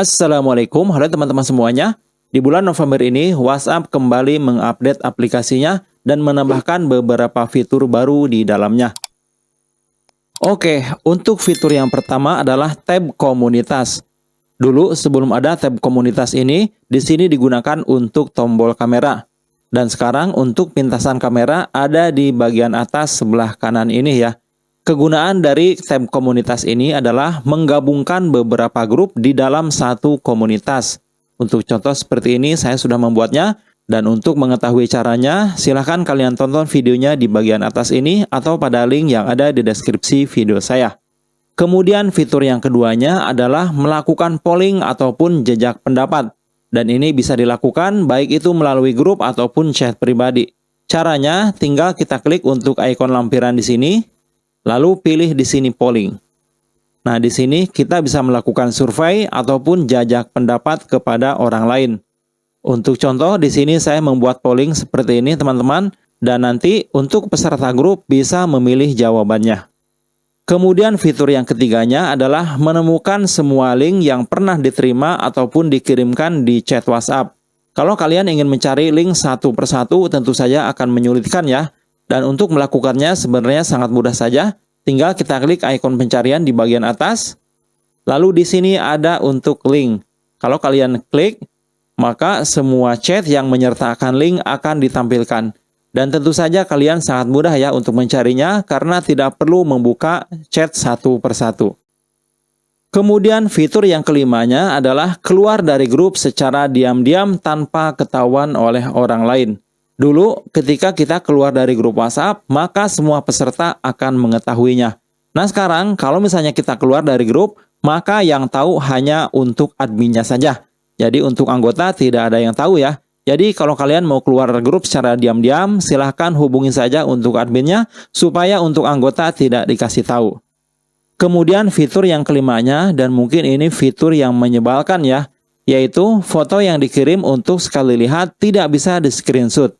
Assalamualaikum, halo teman-teman semuanya. Di bulan November ini, WhatsApp kembali mengupdate aplikasinya dan menambahkan beberapa fitur baru di dalamnya. Oke, untuk fitur yang pertama adalah tab komunitas. Dulu sebelum ada tab komunitas ini, di sini digunakan untuk tombol kamera. Dan sekarang untuk pintasan kamera ada di bagian atas sebelah kanan ini ya. Kegunaan dari komunitas ini adalah menggabungkan beberapa grup di dalam satu komunitas. Untuk contoh seperti ini saya sudah membuatnya dan untuk mengetahui caranya silahkan kalian tonton videonya di bagian atas ini atau pada link yang ada di deskripsi video saya. Kemudian fitur yang keduanya adalah melakukan polling ataupun jejak pendapat. Dan ini bisa dilakukan baik itu melalui grup ataupun chat pribadi. Caranya tinggal kita klik untuk ikon lampiran di sini, Lalu pilih di sini polling. Nah, di sini kita bisa melakukan survei ataupun jajak pendapat kepada orang lain. Untuk contoh, di sini saya membuat polling seperti ini, teman-teman, dan nanti untuk peserta grup bisa memilih jawabannya. Kemudian fitur yang ketiganya adalah menemukan semua link yang pernah diterima ataupun dikirimkan di chat WhatsApp. Kalau kalian ingin mencari link satu persatu, tentu saja akan menyulitkan ya. Dan untuk melakukannya sebenarnya sangat mudah saja. Tinggal kita klik ikon pencarian di bagian atas. Lalu di sini ada untuk link. Kalau kalian klik, maka semua chat yang menyertakan link akan ditampilkan. Dan tentu saja kalian sangat mudah ya untuk mencarinya karena tidak perlu membuka chat satu persatu. Kemudian fitur yang kelimanya adalah keluar dari grup secara diam-diam tanpa ketahuan oleh orang lain. Dulu, ketika kita keluar dari grup WhatsApp, maka semua peserta akan mengetahuinya. Nah sekarang, kalau misalnya kita keluar dari grup, maka yang tahu hanya untuk adminnya saja. Jadi untuk anggota tidak ada yang tahu ya. Jadi kalau kalian mau keluar grup secara diam-diam, silahkan hubungi saja untuk adminnya, supaya untuk anggota tidak dikasih tahu. Kemudian fitur yang kelimanya, dan mungkin ini fitur yang menyebalkan ya, yaitu foto yang dikirim untuk sekali lihat tidak bisa di screenshot.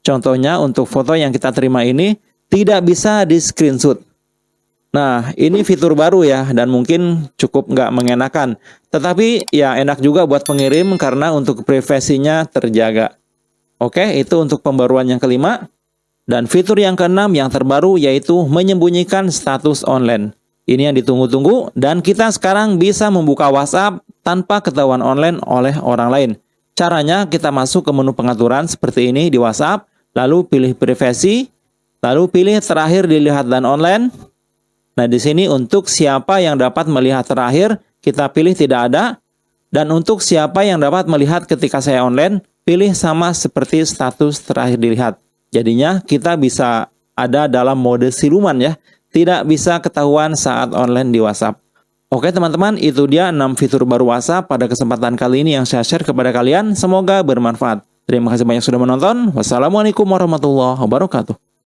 Contohnya untuk foto yang kita terima ini tidak bisa di screenshot. Nah, ini fitur baru ya dan mungkin cukup nggak mengenakan. Tetapi ya enak juga buat pengirim karena untuk privasinya terjaga. Oke, itu untuk pembaruan yang kelima. Dan fitur yang keenam yang terbaru yaitu menyembunyikan status online. Ini yang ditunggu-tunggu dan kita sekarang bisa membuka WhatsApp tanpa ketahuan online oleh orang lain. Caranya kita masuk ke menu pengaturan seperti ini di WhatsApp lalu pilih privasi, lalu pilih terakhir dilihat dan online. Nah, di sini untuk siapa yang dapat melihat terakhir, kita pilih tidak ada. Dan untuk siapa yang dapat melihat ketika saya online, pilih sama seperti status terakhir dilihat. Jadinya kita bisa ada dalam mode siluman ya, tidak bisa ketahuan saat online di WhatsApp. Oke teman-teman, itu dia 6 fitur baru WhatsApp pada kesempatan kali ini yang saya share kepada kalian. Semoga bermanfaat. Terima kasih banyak sudah menonton. Wassalamualaikum warahmatullahi wabarakatuh.